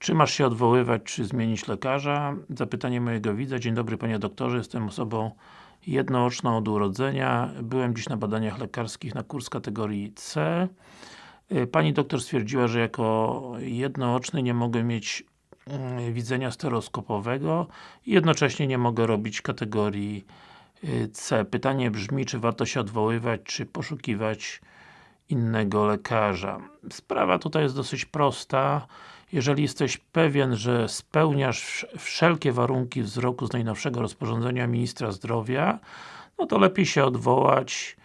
Czy masz się odwoływać, czy zmienić lekarza? Zapytanie mojego widza. Dzień dobry Panie Doktorze, jestem osobą jednooczną od urodzenia. Byłem dziś na badaniach lekarskich na kurs kategorii C. Y, pani doktor stwierdziła, że jako jednooczny nie mogę mieć mm, widzenia stereoskopowego i jednocześnie nie mogę robić kategorii y, C. Pytanie brzmi, czy warto się odwoływać, czy poszukiwać innego lekarza. Sprawa tutaj jest dosyć prosta. Jeżeli jesteś pewien, że spełniasz wszelkie warunki wzroku z najnowszego rozporządzenia Ministra Zdrowia, no to lepiej się odwołać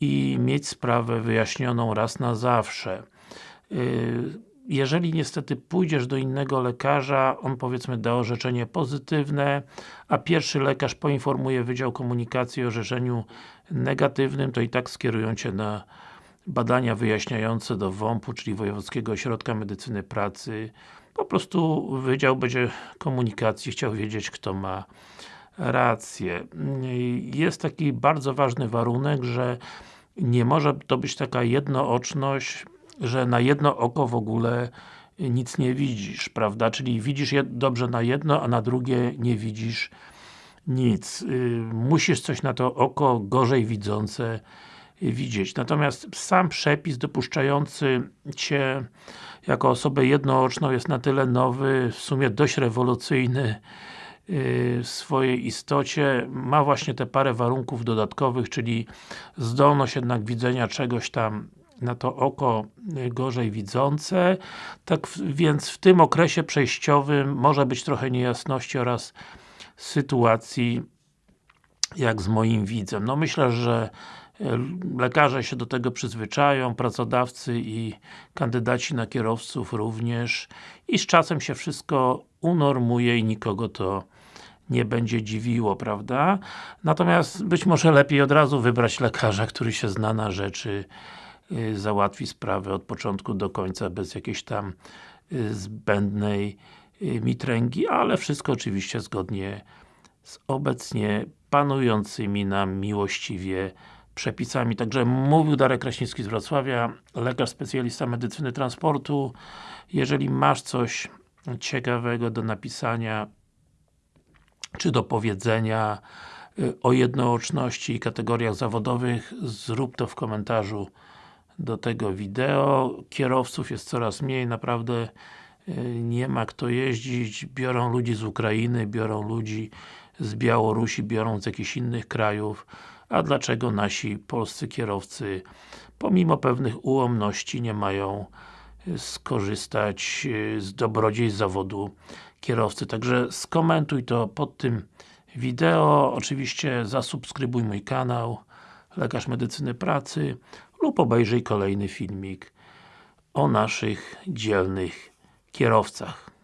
i mieć sprawę wyjaśnioną raz na zawsze. Y, jeżeli niestety pójdziesz do innego lekarza, on powiedzmy da orzeczenie pozytywne, a pierwszy lekarz poinformuje Wydział Komunikacji o orzeczeniu negatywnym, to i tak skierują Cię na badania wyjaśniające do WOMP-u, czyli Wojewódzkiego Ośrodka Medycyny Pracy. Po prostu Wydział będzie Komunikacji chciał wiedzieć, kto ma rację. Jest taki bardzo ważny warunek, że nie może to być taka jednooczność, że na jedno oko w ogóle nic nie widzisz, prawda? Czyli widzisz dobrze na jedno, a na drugie nie widzisz nic. Y, musisz coś na to oko gorzej widzące widzieć. Natomiast sam przepis dopuszczający Cię jako osobę jednooczną jest na tyle nowy, w sumie dość rewolucyjny y, w swojej istocie, ma właśnie te parę warunków dodatkowych, czyli zdolność jednak widzenia czegoś tam na to oko gorzej widzące, tak więc w tym okresie przejściowym może być trochę niejasności oraz sytuacji jak z moim widzem. No myślę, że lekarze się do tego przyzwyczają, pracodawcy i kandydaci na kierowców również i z czasem się wszystko unormuje i nikogo to nie będzie dziwiło, prawda? Natomiast być może lepiej od razu wybrać lekarza, który się zna na rzeczy, y, załatwi sprawę od początku do końca, bez jakiejś tam y, zbędnej y, mitręgi, ale wszystko oczywiście zgodnie z obecnie panującymi nam miłościwie przepisami. Także mówił Darek Kraśnicki z Wrocławia, lekarz specjalista medycyny transportu. Jeżeli masz coś ciekawego do napisania, czy do powiedzenia y, o jednooczności i kategoriach zawodowych, zrób to w komentarzu do tego wideo. Kierowców jest coraz mniej, naprawdę y, nie ma kto jeździć, biorą ludzi z Ukrainy, biorą ludzi z Białorusi, biorą z jakichś innych krajów a dlaczego nasi polscy kierowcy pomimo pewnych ułomności nie mają y, skorzystać y, z dobrodziejstw zawodu kierowcy. Także skomentuj to pod tym wideo, oczywiście zasubskrybuj mój kanał Lekarz Medycyny Pracy lub obejrzyj kolejny filmik o naszych dzielnych kierowcach.